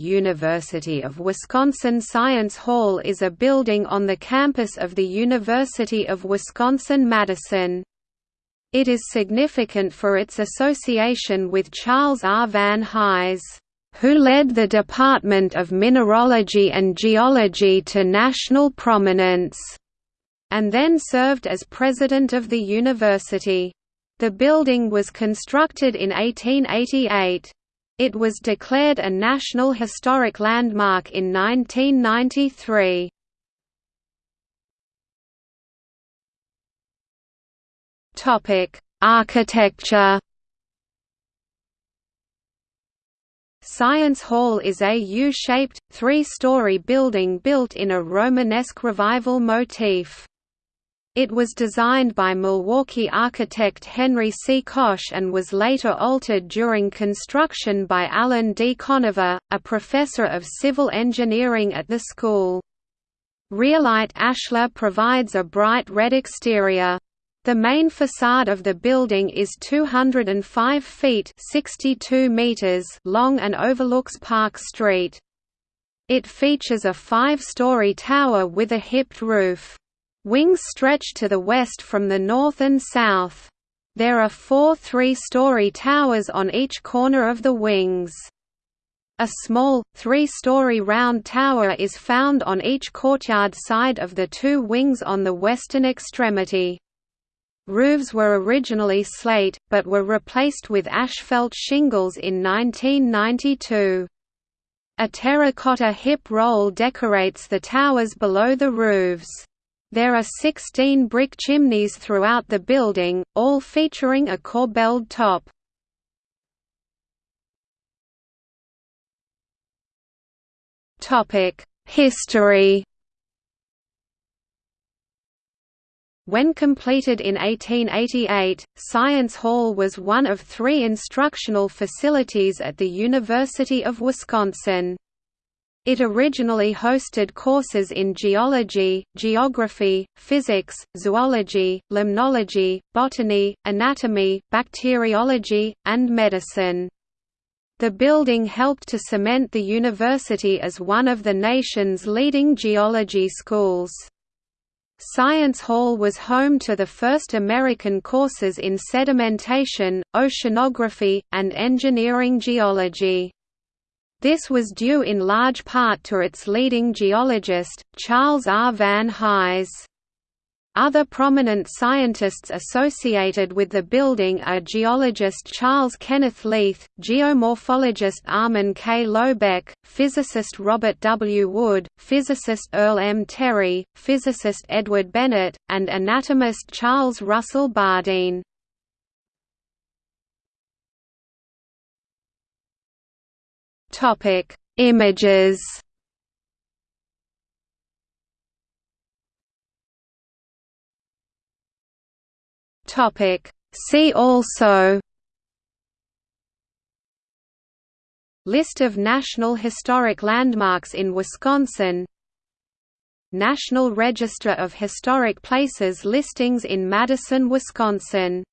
University of Wisconsin Science Hall is a building on the campus of the University of Wisconsin-Madison. It is significant for its association with Charles R. Van Hise, who led the Department of Mineralogy and Geology to national prominence, and then served as president of the university. The building was constructed in 1888. It was declared a National Historic Landmark in 1993. Topic: Architecture. Science Hall is a U-shaped, three-story building built in a Romanesque Revival motif. It was designed by Milwaukee architect Henry C. Koch and was later altered during construction by Allan D. Conover, a professor of civil engineering at the school. Realite ashlar provides a bright red exterior. The main facade of the building is 205 feet 62 meters long and overlooks Park Street. It features a five-story tower with a hipped roof. Wings stretch to the west from the north and south. There are four three-story towers on each corner of the wings. A small, three-story round tower is found on each courtyard side of the two wings on the western extremity. Roofs were originally slate, but were replaced with asphalt shingles in 1992. A terracotta hip roll decorates the towers below the roofs. There are 16 brick chimneys throughout the building, all featuring a corbelled top. History When completed in 1888, Science Hall was one of three instructional facilities at the University of Wisconsin. It originally hosted courses in geology, geography, physics, zoology, limnology, botany, anatomy, bacteriology, and medicine. The building helped to cement the university as one of the nation's leading geology schools. Science Hall was home to the first American courses in sedimentation, oceanography, and engineering geology. This was due in large part to its leading geologist, Charles R. Van Hise. Other prominent scientists associated with the building are geologist Charles Kenneth Leith, geomorphologist Armin K. Lobeck, physicist Robert W. Wood, physicist Earl M. Terry, physicist Edward Bennett, and anatomist Charles Russell Bardeen. Topic: Images. Topic: See also. List of National Historic Landmarks in Wisconsin National Register of Historic Places listings in Madison, Wisconsin